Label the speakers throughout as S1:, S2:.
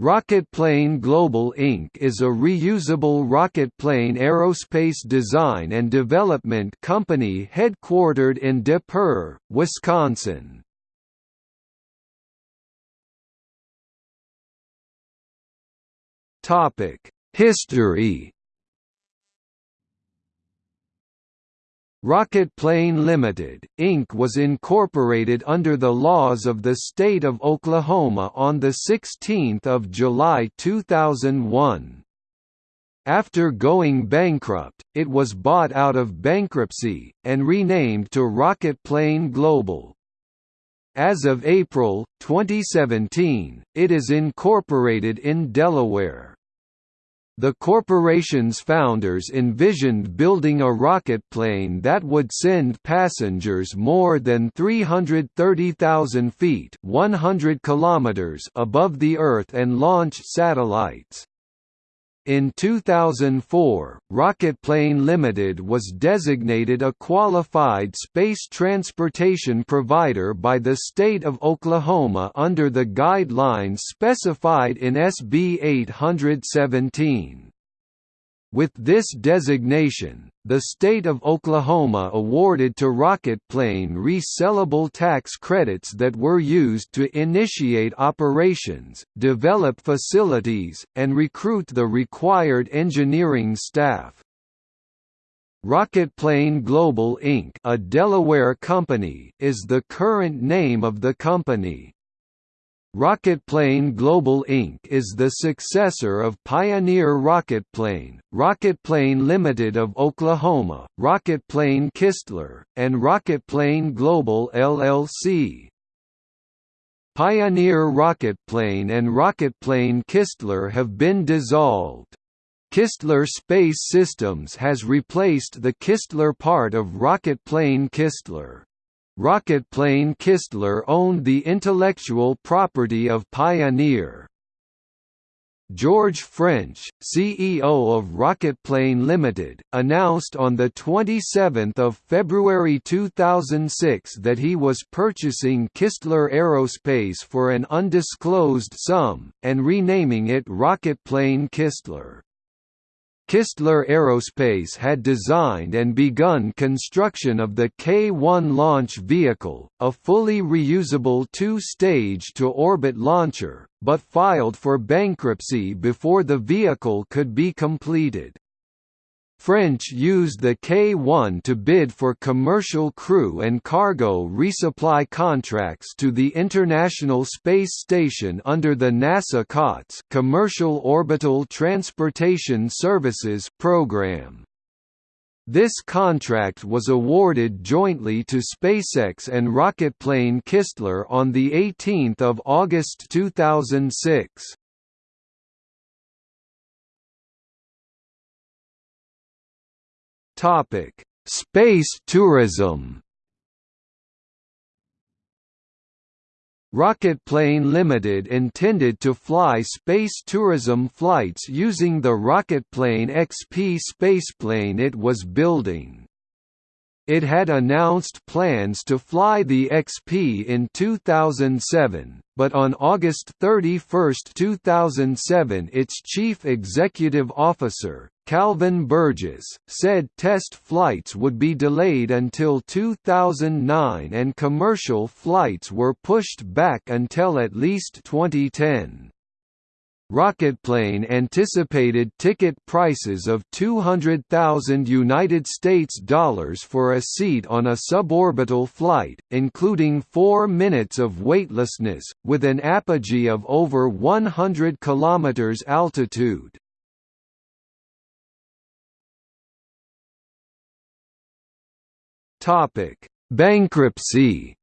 S1: Rocketplane Global Inc. is a reusable rocketplane aerospace design and development company headquartered in Des Peres, Wisconsin. History Rocketplane Limited, Inc. was incorporated under the laws of the state of Oklahoma on 16 July 2001. After going bankrupt, it was bought out of bankruptcy, and renamed to Rocketplane Global. As of April, 2017, it is incorporated in Delaware. The corporation's founders envisioned building a rocket plane that would send passengers more than 330,000 feet 100 kilometers above the Earth and launch satellites. In 2004, Rocketplane Limited was designated a qualified space transportation provider by the state of Oklahoma under the guidelines specified in SB 817. With this designation, the state of Oklahoma awarded to Rocketplane resellable tax credits that were used to initiate operations, develop facilities, and recruit the required engineering staff. Rocketplane Global Inc. a Delaware company is the current name of the company. Rocketplane Global Inc. is the successor of Pioneer Rocketplane, Rocketplane Limited of Oklahoma, Rocketplane Kistler, and Rocketplane Global LLC. Pioneer Rocketplane and Rocketplane Kistler have been dissolved. Kistler Space Systems has replaced the Kistler part of Rocketplane Kistler. Rocketplane Kistler owned the intellectual property of Pioneer. George French, CEO of Rocketplane Limited, announced on the 27 February 2006 that he was purchasing Kistler Aerospace for an undisclosed sum, and renaming it Rocketplane Kistler. Kistler Aerospace had designed and begun construction of the K-1 launch vehicle, a fully reusable two-stage to-orbit launcher, but filed for bankruptcy before the vehicle could be completed. French used the K-1 to bid for commercial crew and cargo resupply contracts to the International Space Station under the NASA COTS Commercial Orbital Transportation Services program. This contract was awarded jointly to SpaceX and rocketplane Kistler on 18 August 2006. Topic: Space tourism. Rocketplane Limited intended to fly space tourism flights using the Rocketplane XP spaceplane it was building. It had announced plans to fly the XP in 2007, but on August 31, 2007 its chief executive officer, Calvin Burgess, said test flights would be delayed until 2009 and commercial flights were pushed back until at least 2010. Rocketplane anticipated ticket prices of 200,000 United States dollars for a seat on a suborbital flight, including 4 minutes of weightlessness, with an apogee of over 100 km altitude. Bankruptcy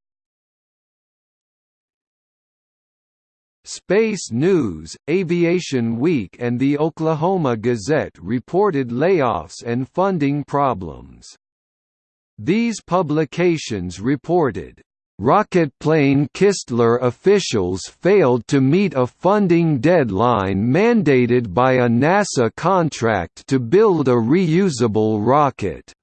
S1: Space News, Aviation Week and the Oklahoma Gazette reported layoffs and funding problems. These publications reported, "...rocketplane Kistler officials failed to meet a funding deadline mandated by a NASA contract to build a reusable rocket."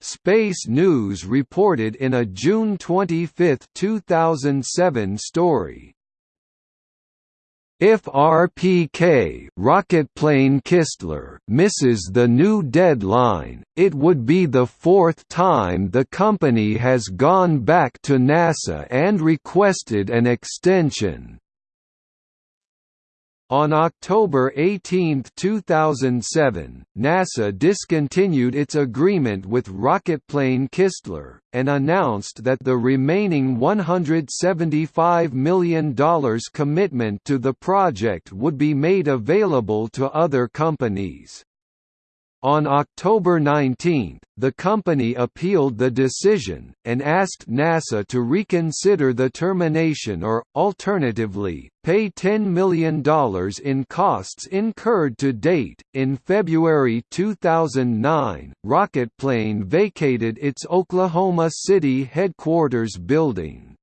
S1: Space News reported in a June 25, 2007 story, If RPK rocketplane Kistler misses the new deadline, it would be the fourth time the company has gone back to NASA and requested an extension. On October 18, 2007, NASA discontinued its agreement with rocketplane Kistler, and announced that the remaining $175 million commitment to the project would be made available to other companies. On October 19, the company appealed the decision, and asked NASA to reconsider the termination or, alternatively, pay $10 million in costs incurred to date. In February 2009, Rocketplane vacated its Oklahoma City headquarters building.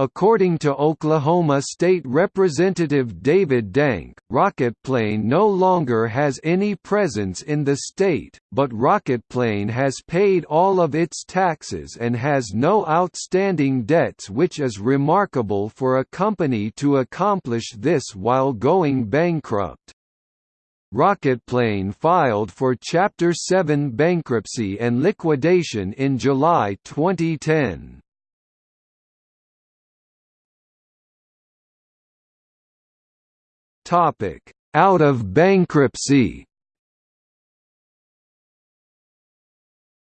S1: According to Oklahoma State Representative David Dank, Rocketplane no longer has any presence in the state, but Rocketplane has paid all of its taxes and has no outstanding debts which is remarkable for a company to accomplish this while going bankrupt. Rocketplane filed for Chapter 7 bankruptcy and liquidation in July 2010. Topic: Out of bankruptcy.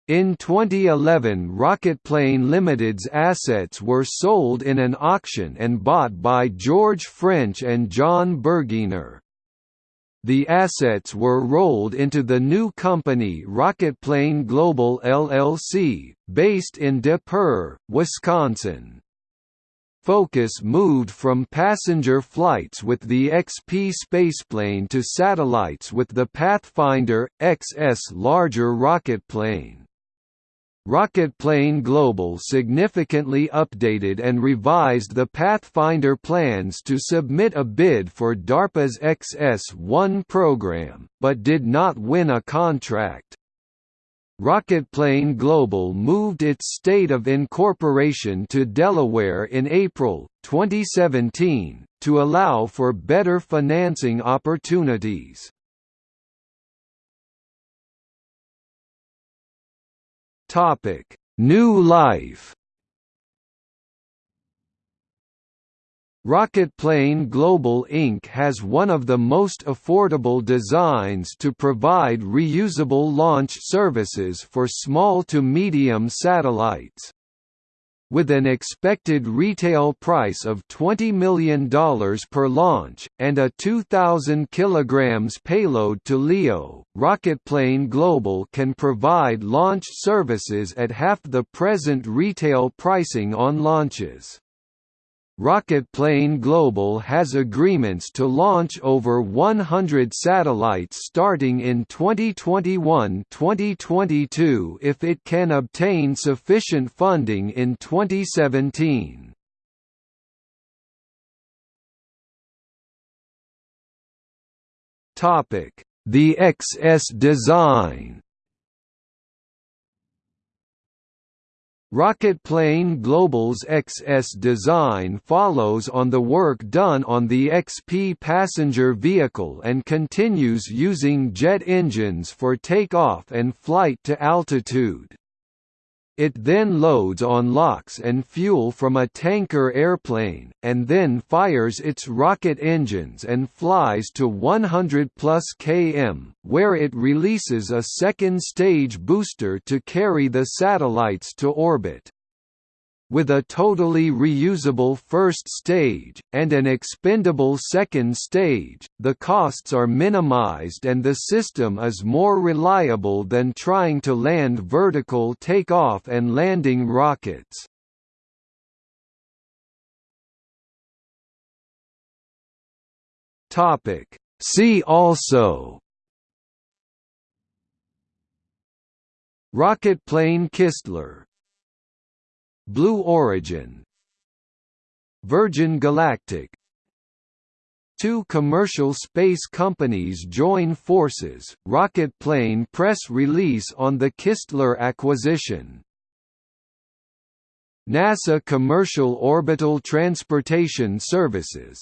S1: In 2011 Rocketplane Limited's assets were sold in an auction and bought by George French and John Berginer. The assets were rolled into the new company Rocketplane Global LLC, based in Des Peres, Wisconsin. Focus moved from passenger flights with the XP spaceplane to satellites with the Pathfinder XS larger rocket plane. Rocketplane Global significantly updated and revised the Pathfinder plans to submit a bid for DARPA's XS-1 program, but did not win a contract. Rocketplane Global moved its state of incorporation to Delaware in April, 2017, to allow for better financing opportunities. New life Rocketplane Global Inc. has one of the most affordable designs to provide reusable launch services for small to medium satellites. With an expected retail price of $20 million per launch, and a 2,000 kg payload to LEO, Rocketplane Global can provide launch services at half the present retail pricing on launches. Rocketplane Global has agreements to launch over 100 satellites starting in 2021-2022 if it can obtain sufficient funding in 2017. The XS design Rocketplane Global's XS design follows on the work done on the XP passenger vehicle and continues using jet engines for takeoff and flight to altitude. It then loads on LOX and fuel from a tanker airplane, and then fires its rocket engines and flies to 100 plus km, where it releases a second stage booster to carry the satellites to orbit. With a totally reusable first stage, and an expendable second stage, the costs are minimized and the system is more reliable than trying to land vertical takeoff and landing rockets. See also Rocketplane Kistler Blue Origin. Virgin Galactic. Two commercial space companies join forces, Rocketplane press release on the Kistler acquisition. NASA Commercial Orbital Transportation Services.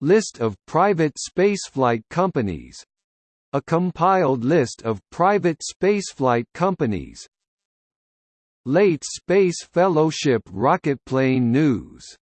S1: List of private spaceflight companies. A compiled list of private spaceflight companies Late Space Fellowship Rocketplane News